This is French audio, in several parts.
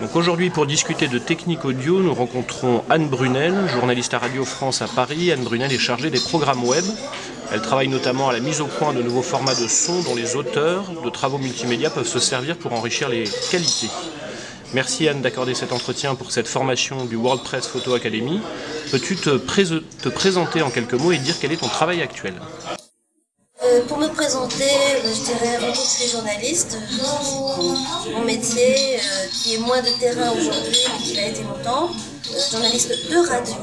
Donc aujourd'hui, pour discuter de technique audio, nous rencontrons Anne Brunel, journaliste à Radio France à Paris. Anne Brunel est chargée des programmes web. Elle travaille notamment à la mise au point de nouveaux formats de son dont les auteurs de travaux multimédia peuvent se servir pour enrichir les qualités. Merci Anne d'accorder cet entretien pour cette formation du World Press Photo Academy. Peux-tu te présenter en quelques mots et dire quel est ton travail actuel? Euh, pour me présenter, euh, je dirais suis journaliste. Mon métier, euh, qui est moins de terrain aujourd'hui, mais qui l'a été longtemps, journaliste de radio,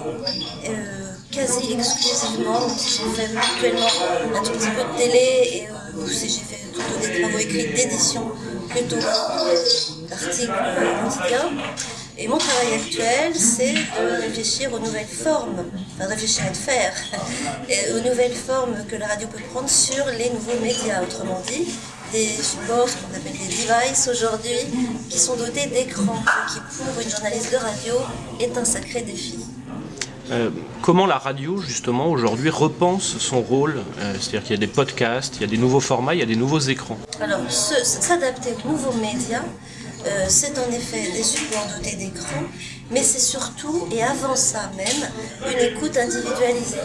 quasi exclusivement, j'ai fait actuellement un tout petit peu de télé, et j'ai fait plutôt des travaux écrits d'édition plutôt d'articles quotidiens. Et mon travail actuel, c'est de réfléchir aux nouvelles formes, enfin réfléchir à de faire, et aux nouvelles formes que la radio peut prendre sur les nouveaux médias, autrement dit, des supports, ce qu'on appelle des devices aujourd'hui, qui sont dotés d'écrans, qui pour une journaliste de radio est un sacré défi. Euh, comment la radio, justement, aujourd'hui repense son rôle? Euh, C'est-à-dire qu'il y a des podcasts, il y a des nouveaux formats, il y a des nouveaux écrans. Alors, s'adapter aux nouveaux médias, euh, c'est en effet des supports dotés d'écran, mais c'est surtout, et avant ça même, une écoute individualisée.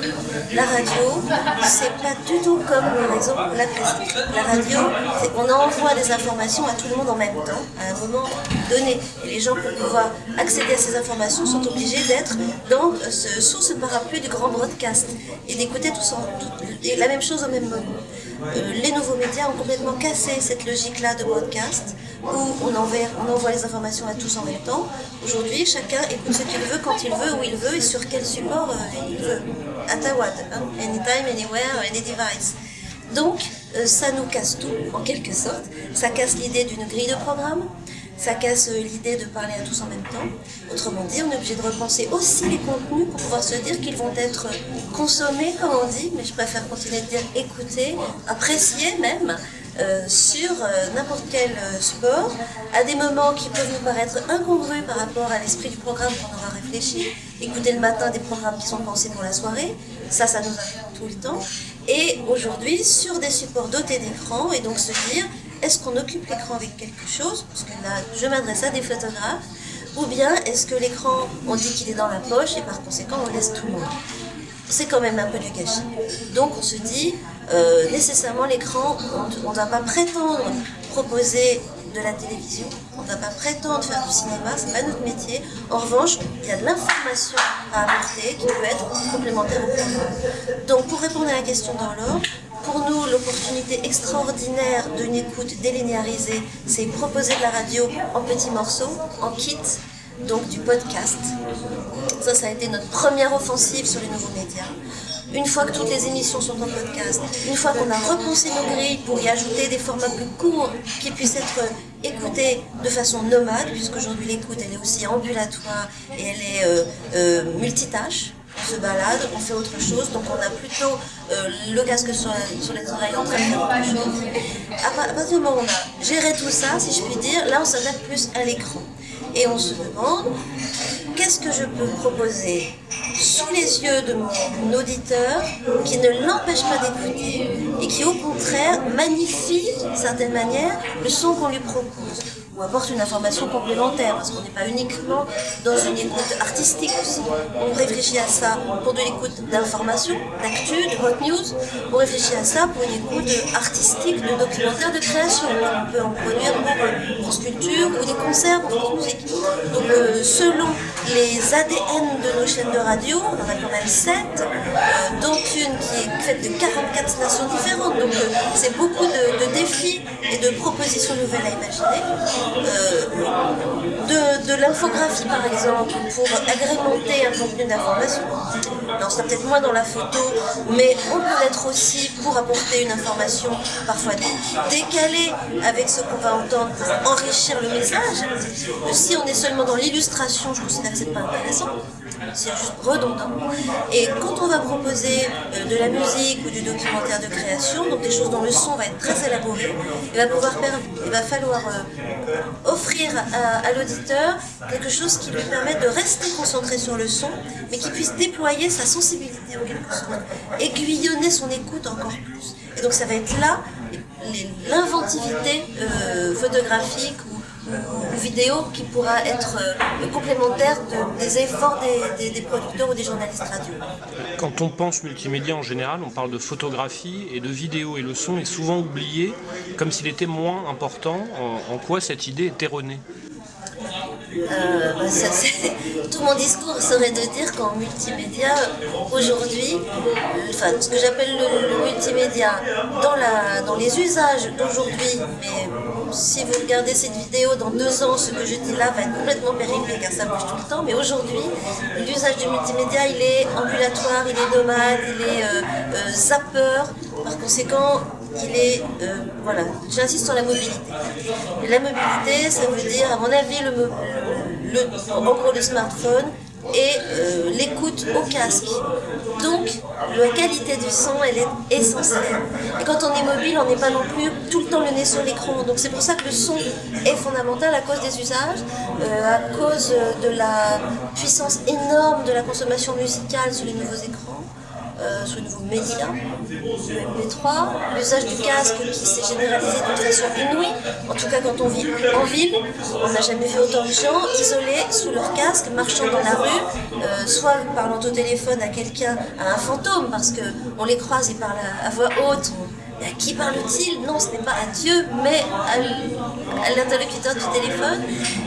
La radio, c'est pas du tout comme par exemple la classique. La radio, qu'on envoie des informations à tout le monde en même temps, à un moment donné. Et les gens, pour pouvoir accéder à ces informations, sont obligés d'être sous ce parapluie du grand broadcast et d'écouter la même chose au même moment. Euh, les nouveaux médias ont complètement cassé cette logique-là de broadcast, où on envoie, on envoie les informations à tous en même temps. Aujourd'hui, chacun écoute ce qu'il veut, quand il veut, où il veut et sur quel support euh, il veut. À Tawad, hein. anytime, anywhere, any device. Donc, euh, ça nous casse tout, en quelque sorte. Ça casse l'idée d'une grille de programme, ça casse l'idée de parler à tous en même temps. Autrement dit, on est obligé de repenser aussi les contenus pour pouvoir se dire qu'ils vont être consommés, comme on dit, mais je préfère continuer de dire écouter, apprécier même, euh, sur euh, n'importe quel euh, sport, à des moments qui peuvent nous paraître incongrus par rapport à l'esprit du programme qu'on aura réfléchi. Écouter le matin des programmes qui sont pensés pour la soirée, ça, ça nous arrive tout le temps. Et aujourd'hui, sur des supports dotés d'écran, et donc se dire, est-ce qu'on occupe l'écran avec quelque chose Parce que là, je m'adresse à des photographes. Ou bien est-ce que l'écran, on dit qu'il est dans la poche et par conséquent, on laisse tout le monde c'est quand même un peu du gâchis. Donc on se dit, euh, nécessairement l'écran, on ne va pas prétendre proposer de la télévision, on ne va pas prétendre faire du cinéma, c'est pas notre métier. En revanche, il y a de l'information à apporter qui peut être complémentaire au programme. Donc pour répondre à la question dans l'ordre, pour nous, l'opportunité extraordinaire d'une écoute délinéarisée, c'est proposer de la radio en petits morceaux, en kit, donc du podcast. Ça, ça a été notre première offensive sur les nouveaux médias. Une fois que toutes les émissions sont en podcast, une fois qu'on a repensé nos grilles pour y ajouter des formats plus courts qui puissent être écoutés de façon nomade, puisqu'aujourd'hui l'écoute elle est aussi ambulatoire et elle est euh, euh, multitâche, se balade, on fait autre chose, donc on a plutôt euh, le casque sur, les oreilles en train de faire autre chose. À, partir du moment où on a géré tout ça, si je puis dire, là on s'adapte plus à l'écran. Et on se demande, qu'est-ce que je peux proposer sous les yeux de mon auditeur qui ne l'empêche pas d'écouter et qui au contraire magnifie d'une certaine manière le son qu'on lui propose? Apporte une information complémentaire, parce qu'on n'est pas uniquement dans une écoute artistique aussi. On réfléchit à ça pour de l'écoute d'information, d'actu, de hot news. On réfléchit à ça pour une écoute artistique, de documentaire, de création, on peut en produire pour France Culture ou des concerts pour France Musique. Donc euh, selon les ADN de nos chaînes de radio, on en a quand même 7, euh, dont une qui est faite de 44 nations différentes. Donc euh, c'est beaucoup de, défis et de propositions nouvelles à imaginer. Euh, de, l'infographie par exemple pour agrémenter un contenu d'information. Non, c'est peut-être moins dans la photo, mais on peut l'être aussi pour apporter une information parfois décalée avec ce qu'on va entendre pour enrichir le message. Si on est seulement dans l'illustration, je considère c'est pas intéressant c'est juste redondant. Et quand on va proposer euh, de la musique ou du documentaire de création, donc des choses dont le son va être très élaboré, il va, pouvoir il va falloir euh, offrir à, l'auditeur quelque chose qui lui permette de rester concentré sur le son, mais qui puisse déployer sa sensibilité en quelque sorte, aiguillonner son écoute encore plus. Et donc ça va être là l'inventivité euh, photographique vidéo qui pourra être complémentaire des efforts des, des, producteurs ou des journalistes radio. Quand on pense multimédia en général, on parle de photographie et de vidéo et le son est souvent oublié comme s'il était moins important. En, en quoi cette idée est erronée? Euh, bah, tout mon discours serait de dire qu'en multimédia, aujourd'hui, enfin, ce que j'appelle le, multimédia, dans, la, dans les usages d'aujourd'hui, mais si vous regardez cette vidéo dans deux ans, ce que je dis là va être complètement périmé car ça bouge tout le temps, mais aujourd'hui, l'usage du multimédia, il est ambulatoire, il est nomade, il est euh, euh, zapper, par conséquent, il est, euh, voilà, j'insiste sur la mobilité. la mobilité, ça veut dire, à mon avis, le, en le smartphone et euh, l'écoute au casque. Donc, la qualité du son, elle est essentielle. Et quand on est mobile, on n'est pas non plus tout le temps le nez sur l'écran. Donc c'est pour ça que le son est fondamental à cause des usages, euh, à cause de la puissance énorme de la consommation musicale sur les nouveaux écrans euh, le nouveau média, le MP3, l'usage du casque qui s'est généralisé d'une façon inouïe. En tout cas, quand on vit en ville, on n'a jamais vu autant de gens isolés sous leur casque, marchant dans la rue, euh, soit parlant au téléphone à quelqu'un, à un fantôme, parce qu'on les croise et parlent à, voix haute. Et à qui parle-t-il? Non, ce n'est pas à Dieu, mais à l'interlocuteur du téléphone.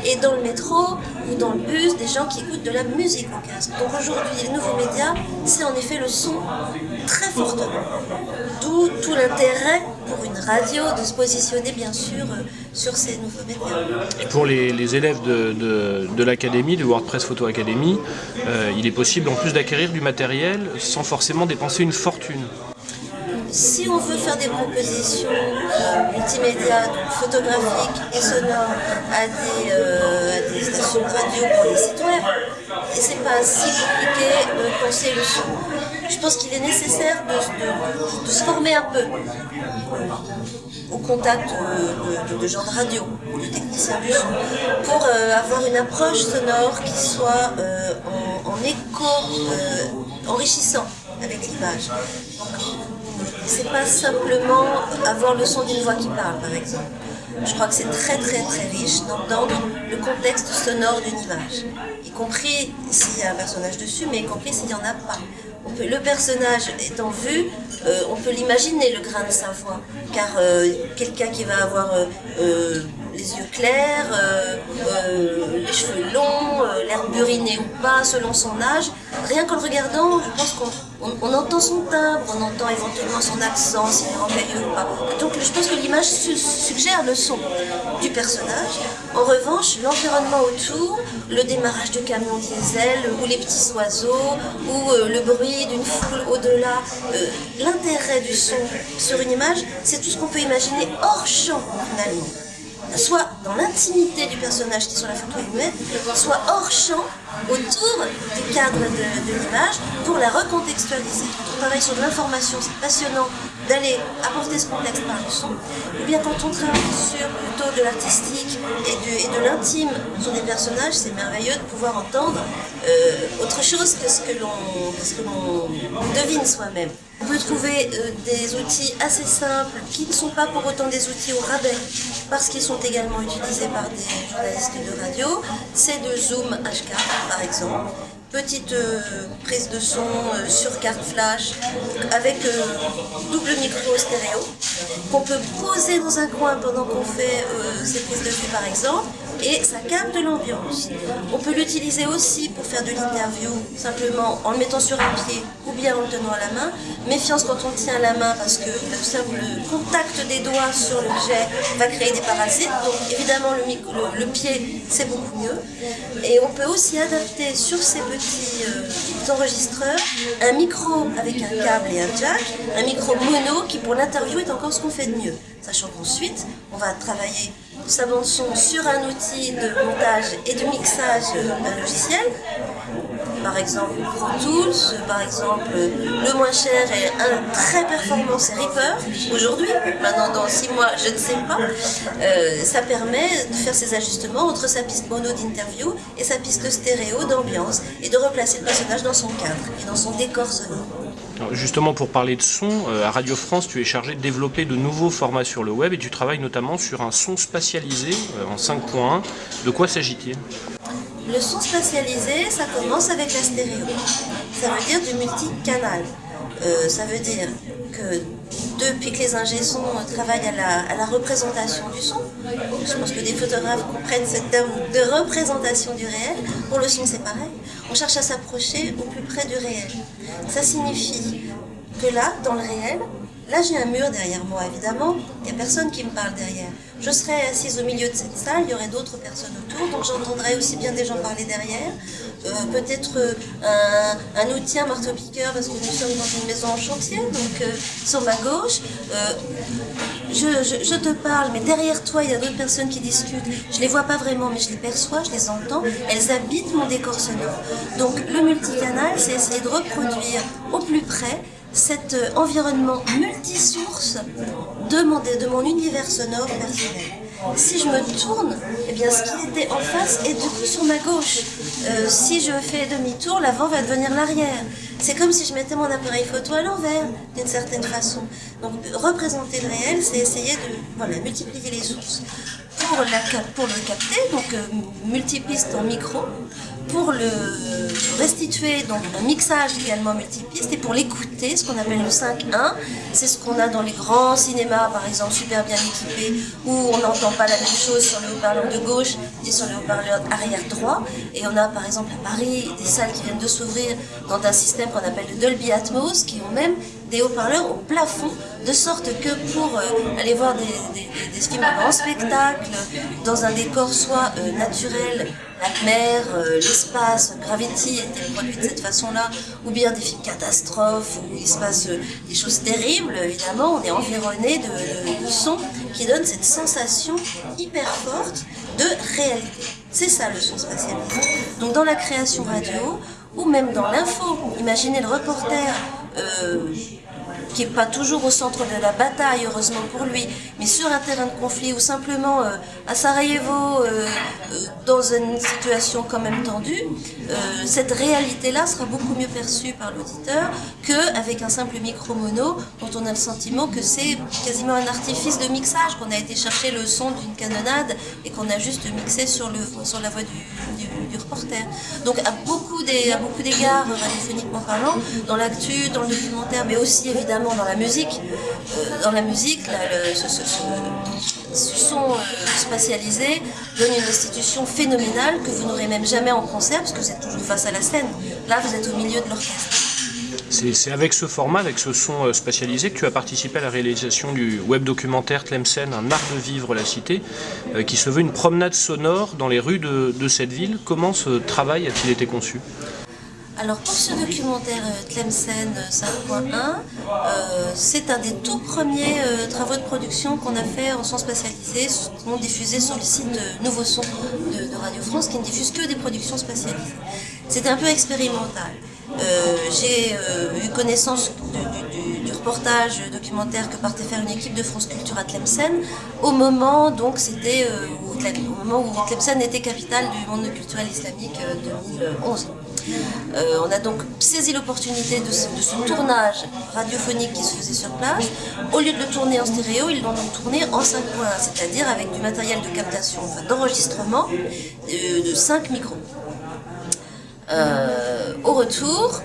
Et dans le métro, ou dans le bus des gens qui écoutent de la musique au casque. Donc aujourd'hui, les nouveaux médias, c'est en effet le son très fortement. D'où tout l'intérêt pour une radio de se positionner bien sûr euh, sur ces nouveaux médias. Et pour les, élèves de, de, l'académie, de WordPress Photo Academy, euh, il est possible en plus d'acquérir du matériel sans forcément dépenser une fortune si on veut faire des propositions euh, multimédia, photographiques et sonores à des, euh, des, stations radio pour les web, et c'est pas si compliqué de penser le son. Je pense qu'il est nécessaire de, se former un peu au contact de, gens de radio, de techniciens du son, pour euh, avoir une approche sonore qui soit en, écho enrichissant avec l'image c'est pas simplement avoir le son d'une voix qui parle, par exemple. Je crois que c'est très très très riche d'entendre le contexte sonore d'une image, y compris s'il y a un personnage dessus, mais y compris s'il n'y en a pas. le personnage étant vu, euh, on peut l'imaginer le grain de sa voix, car euh, quelqu'un qui va avoir euh, les yeux clairs, les cheveux longs, l'air buriné ou pas, selon son âge, rien qu'en le regardant, je pense qu'on on, entend son timbre, on entend éventuellement son accent, s'il est ou pas. Donc je pense que l'image suggère le son du personnage. En revanche, l'environnement autour, le démarrage du camion diesel, ou les petits oiseaux, ou euh, le bruit d'une foule au-delà, euh, l'intérêt du son sur une image, c'est tout ce qu'on peut imaginer hors champ finalement soit dans l'intimité du personnage qui est sur la photo humaine, soit hors champ, autour du cadre de, l'image, pour la recontextualiser. On travaille sur de l'information, c'est passionnant d'aller apporter ce contexte par le son, ou bien quand on travaille sur plutôt de l'artistique et de, l'intime sur des personnages, c'est merveilleux de pouvoir entendre euh, autre chose que ce que l'on devine soi-même. On peut trouver euh, des outils assez simples qui ne sont pas pour autant des outils au rabais parce qu'ils sont également utilisés par des journalistes de radio. C'est de Zoom H4 par exemple petite euh, prise de son euh, sur carte flash avec double micro stéréo qu'on peut poser dans un coin pendant qu'on fait ces prises de vue par exemple et ça capte l'ambiance. On peut l'utiliser aussi pour faire de l'interview, simplement en le mettant sur un pied ou bien en le tenant à la main. Méfiance quand on tient la main parce que le simple contact des doigts sur l'objet va créer des parasites. Donc évidemment le, le, pied c'est beaucoup mieux. Et on peut aussi adapter sur ces petits euh, enregistreurs un micro avec un câble et un jack, un micro mono qui pour l'interview est encore ce qu'on fait de mieux. Sachant qu'ensuite on va travailler bande son sur un outil de montage et de mixage d'un logiciel. Par exemple Pro Tools, par exemple le moins cher est un très performant, c'est Reaper aujourd'hui. Maintenant dans 6 mois, je ne sais pas. Euh, ça permet de faire ces ajustements entre sa piste mono d'interview et sa piste stéréo d'ambiance et de replacer le personnage dans son cadre et dans son décor sonore. Justement, pour parler de son, euh, à Radio France, tu es chargé de développer de nouveaux formats sur le web et tu travailles notamment sur un son spatialisé euh, en 5.1. De quoi s'agit-il? Le son spatialisé, ça commence avec la stéréo. Ça veut dire du multicanal. Euh, ça veut dire que depuis que les ingé travaillent à la, représentation du son, je pense que des photographes comprennent ce terme de représentation du réel, pour le son c'est pareil, on cherche à s'approcher au plus près du réel. Ça signifie que là, dans le réel, Là, j'ai un mur derrière moi, évidemment. Il n'y a personne qui me parle derrière. Je serais assise au milieu de cette salle, il y aurait d'autres personnes autour, donc j'entendrais aussi bien des gens parler derrière. Euh, peut-être euh, un, outil, un marteau-piqueur, parce que nous sommes dans une maison en chantier, donc euh, sur ma gauche. Je, te parle, mais derrière toi, il y a d'autres personnes qui discutent. Je ne les vois pas vraiment, mais je les perçois, je les entends. Elles habitent mon décor sonore. Donc le multicanal, c'est essayer de reproduire au plus près cet euh, environnement multisource de de mon univers sonore personnel. Si je me tourne, eh bien, ce qui était en face est du coup sur ma gauche. Euh, si je fais demi-tour, l'avant va devenir l'arrière. C'est comme si je mettais mon appareil photo à l'envers, d'une certaine façon. Donc, représenter le réel, c'est essayer de voilà, multiplier les sources. Pour, la, pour le capter, donc euh, multipiste en micro, pour le restituer, donc un mixage également multipiste, et pour l'écouter, ce qu'on appelle le 5.1, c'est ce qu'on a dans les grands cinémas, par exemple, super bien équipés, où on n'entend pas la même chose sur le haut-parleur de gauche et sur le haut-parleur arrière droit. Et on a, par exemple, à Paris, des salles qui viennent de s'ouvrir dans un système qu'on appelle le Dolby Atmos, qui ont même des haut-parleurs au plafond, de sorte que pour euh, aller voir des, films en spectacle, dans un décor soit euh, naturel, la mer, euh, l'espace, Gravity était produit de cette façon-là, ou bien des films catastrophes, où il se passe des choses terribles, évidemment, on est environné de, sons qui donnent cette sensation hyper forte de réalité. C'est ça le son spatialisé. Donc dans la création radio, ou même dans l'info, imaginez le reporter qui n'est pas toujours au centre de la bataille, heureusement pour lui, mais sur un terrain de conflit ou simplement euh, à Sarajevo, euh, euh, dans une situation quand même tendue, cette réalité-là sera beaucoup mieux perçue par l'auditeur qu'avec un simple micro mono dont on a le sentiment que c'est quasiment un artifice de mixage, qu'on a été chercher le son d'une canonnade et qu'on a juste mixé sur, le, sur la voix du, du, reporter. Donc à beaucoup d'égards, radiophoniquement parlant, dans l'actu, dans le documentaire, mais aussi évidemment dans la musique. Euh, dans la musique, ce, son euh, spatialisé donne une restitution phénoménale que vous n'aurez même jamais en concert parce que vous êtes toujours face à la scène. Là, vous êtes au milieu de l'orchestre. C'est avec ce format, avec ce son euh, spatialisé, que tu as participé à la réalisation du web documentaire Tlemcen, un art de vivre la cité, qui se veut une promenade sonore dans les rues de, de cette ville. Comment ce travail a-t-il été conçu? Alors pour ce documentaire euh, Tlemcen 5.1, euh, euh, c'est un des tout premiers travaux de production qu'on a fait en son spatialisé, sont diffusés sur le site Nouveau Son de, Radio France qui ne diffuse que des productions spatialisées. C'était un peu expérimental. J'ai eu connaissance du, reportage documentaire que partait faire une équipe de France Culture à Tlemcen au moment donc c'était au moment où Tlemcen était capitale du monde culturel islamique 2011. Euh, on a donc saisi l'opportunité de, ce tournage radiophonique qui se faisait sur place. Au lieu de le tourner en stéréo, ils l'ont tourné en 5 points, c'est-à-dire avec du matériel de captation, enfin d'enregistrement de, 5 micros. Euh, au retour,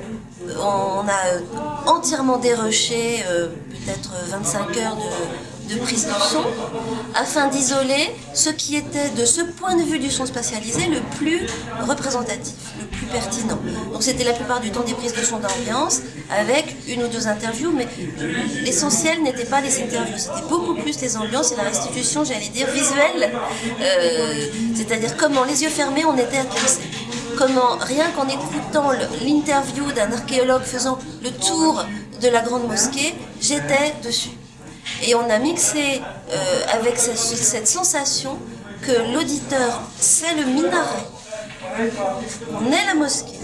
on a entièrement déroché euh, peut-être 25 heures de, de prise de son afin d'isoler ce qui était de ce point de vue du son spatialisé le plus représentatif, le plus pertinent. Donc c'était la plupart du temps des prises de son d'ambiance avec une ou deux interviews, mais l'essentiel n'était pas les interviews, c'était beaucoup plus les ambiances et la restitution, j'allais dire, visuelle, euh, c'est-à-dire comment les yeux fermés on était attentifs comment rien qu'en écoutant l'interview d'un archéologue faisant le tour de la grande mosquée, j'étais dessus. Et on a mixé euh, avec cette, sensation que l'auditeur c'est le minaret, on est la mosquée,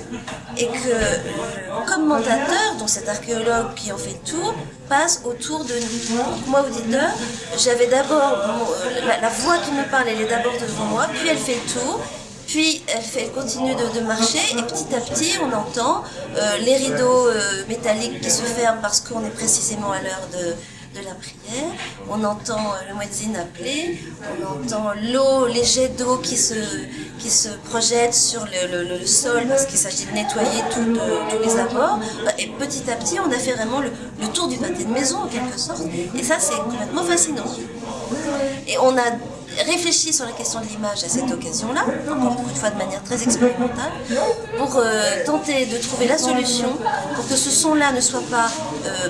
et que le commentateur, dont cet archéologue qui en fait tour, passe autour de nous. Moi, auditeur, j'avais d'abord, euh, la, voix qui me parle, elle est d'abord devant moi, puis elle fait le tour, Puis elle, fait, continue de, marcher et petit à petit on entend euh, les rideaux métalliques qui se ferment parce qu'on est précisément à l'heure de, la prière, on entend euh, le muezzin appeler, on entend l'eau, les jets d'eau qui se, qui se projettent sur le, sol parce qu'il s'agit de nettoyer tous les abords. Et petit à petit, on a fait vraiment le, le tour du pâté de maison en quelque sorte. Et ça, c'est complètement fascinant. Et on a réfléchi sur la question de l'image à cette occasion-là, encore une fois de manière très expérimentale, pour euh, tenter de trouver la solution pour que ce son-là ne soit pas euh,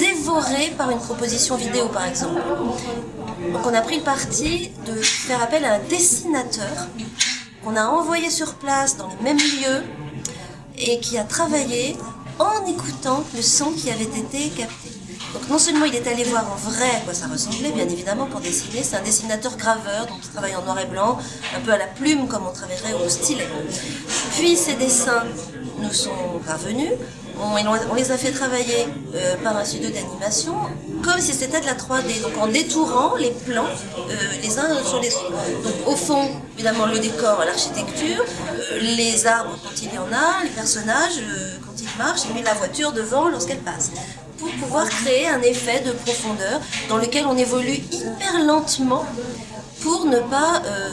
dévoré par une proposition vidéo, par exemple. Donc on a pris le parti de faire appel à un dessinateur qu'on a envoyé sur place dans les mêmes lieux et qui a travaillé en écoutant le son qui avait été capté. Donc non seulement il est allé voir en vrai à quoi ça ressemblait, bien évidemment, pour dessiner, c'est un dessinateur graveur, donc il travaille en noir et blanc, un peu à la plume comme on travaillerait au stylet. Puis ces dessins nous sont parvenus, on, les a fait travailler euh, par un studio d'animation, comme si c'était de la 3D, donc en détourant les plans euh, les uns sur les autres. Donc au fond, évidemment, le décor, l'architecture, euh, les arbres quand il y en a, les personnages quand ils marchent, et puis la voiture devant lorsqu'elle passe pour pouvoir créer un effet de profondeur dans lequel on évolue hyper lentement pour ne pas euh,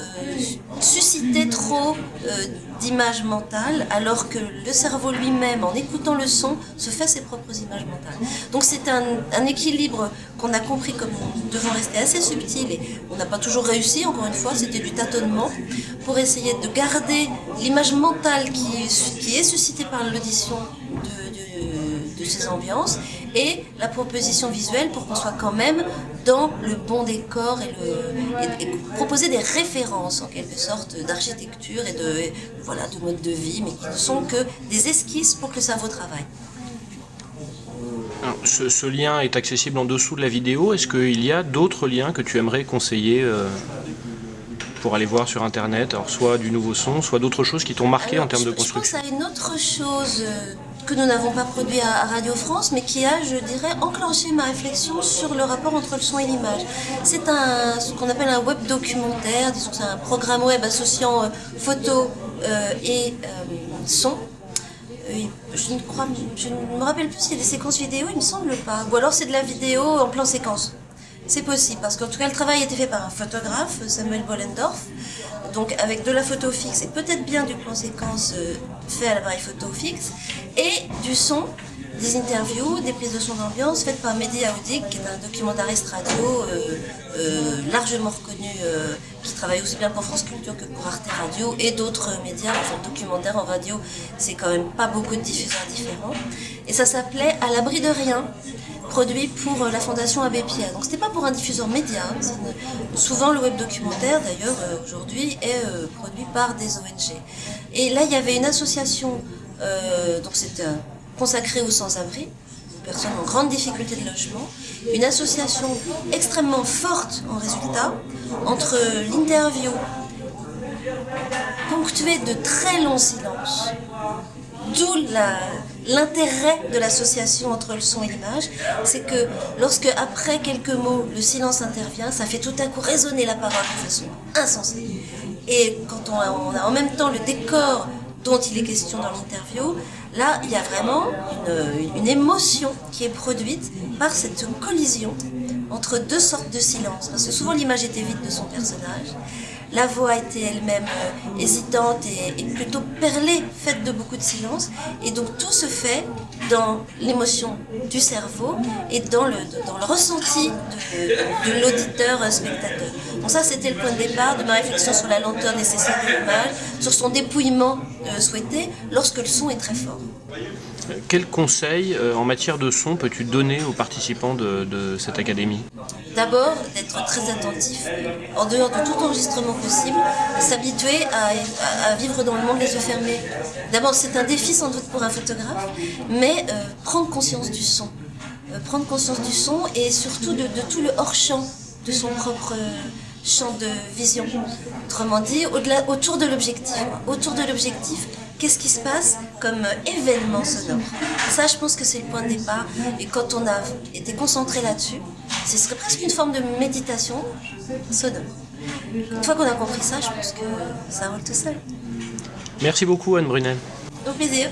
susciter trop euh, d'images mentales, alors que le cerveau lui-même, en écoutant le son, se fait ses propres images mentales. Donc c'est un, équilibre qu'on a compris comme devons rester assez subtil, et on n'a pas toujours réussi, encore une fois, c'était du tâtonnement, pour essayer de garder l'image mentale qui, est suscitée par l'audition de ces ambiances, et la proposition visuelle pour qu'on soit quand même dans le bon décor et, le, proposer des références en quelque sorte d'architecture et de, voilà, de mode de vie, mais qui ne sont que des esquisses pour que le cerveau travaille. ce, lien est accessible en dessous de la vidéo. Est-ce qu'il y a d'autres liens que tu aimerais conseiller euh, pour aller voir sur Internet? Alors soit du nouveau son, soit d'autres choses qui t'ont marqué en termes de construction Je pense à une autre chose euh, que nous n'avons pas produit à, Radio France, mais qui a, je dirais, enclenché ma réflexion sur le rapport entre le son et l'image. C'est un, ce qu'on appelle un web documentaire, disons que c'est un programme web associant euh, photo euh, et euh, son. Je ne, je ne me rappelle plus s'il y a des séquences vidéo, il me semble pas. Ou alors c'est de la vidéo en plan séquence. C'est possible, parce qu'en tout cas, le travail a été fait par un photographe, Samuel Bollendorf, donc avec de la photo fixe et peut-être bien du plan séquence euh, fait à l'appareil photo fixe, et du son, des interviews, des prises de son d'ambiance faites par Mehdi Aoudik, qui est un documentariste radio euh, euh, largement reconnu, qui travaille aussi bien pour France Culture que pour Arte Radio et d'autres médias, enfin documentaires en radio, c'est quand même pas beaucoup de diffuseurs différents. Et ça s'appelait À l'abri de rien, produit pour euh, la fondation Abbé Pierre. Donc c'était pas pour un diffuseur média. Hein, souvent le web documentaire d'ailleurs euh, aujourd'hui est euh, produit par des ONG. Et là il y avait une association, donc c'était consacrée aux sans-abri, personnes en grande difficulté de logement, une association extrêmement forte en résultat entre l'interview ponctuée de très longs silences, d'où l'intérêt de l'association entre le son et l'image, c'est que lorsque, après quelques mots, le silence intervient, ça fait tout à coup résonner la parole de façon insensée. Et quand on a, en même temps le décor dont il est question dans l'interview, là, il y a vraiment une, émotion qui est produite par cette collision entre deux sortes de silence. Parce que souvent l'image était vide de son personnage, la voix était elle-même euh, hésitante et, plutôt perlée, faite de beaucoup de silence. Et donc tout se fait dans l'émotion du cerveau et dans le, dans le ressenti de, de l'auditeur-spectateur. Donc ça, c'était le point de départ de ma réflexion sur la lenteur nécessaire de l'image, sur son dépouillement euh, souhaité lorsque le son est très fort. Quel conseil euh, en matière de son peux-tu donner aux participants de, cette académie? D'abord, d'être très attentif, en dehors de tout enregistrement possible, s'habituer à, vivre dans le monde les yeux fermés. D'abord, c'est un défi sans doute pour un photographe, mais euh, prendre conscience du son. Euh, prendre conscience du son et surtout de, tout le hors-champ de son propre champ de vision. Autrement dit, autour de l'objectif. Autour de l'objectif, qu'est-ce qui se passe comme événement sonore? Ça, je pense que c'est le point de départ. Et quand on a été concentré là-dessus, ce serait presque une forme de méditation sonore. Une fois qu'on a compris ça, je pense que ça roule tout seul. Merci beaucoup Anne Brunel. Au plaisir.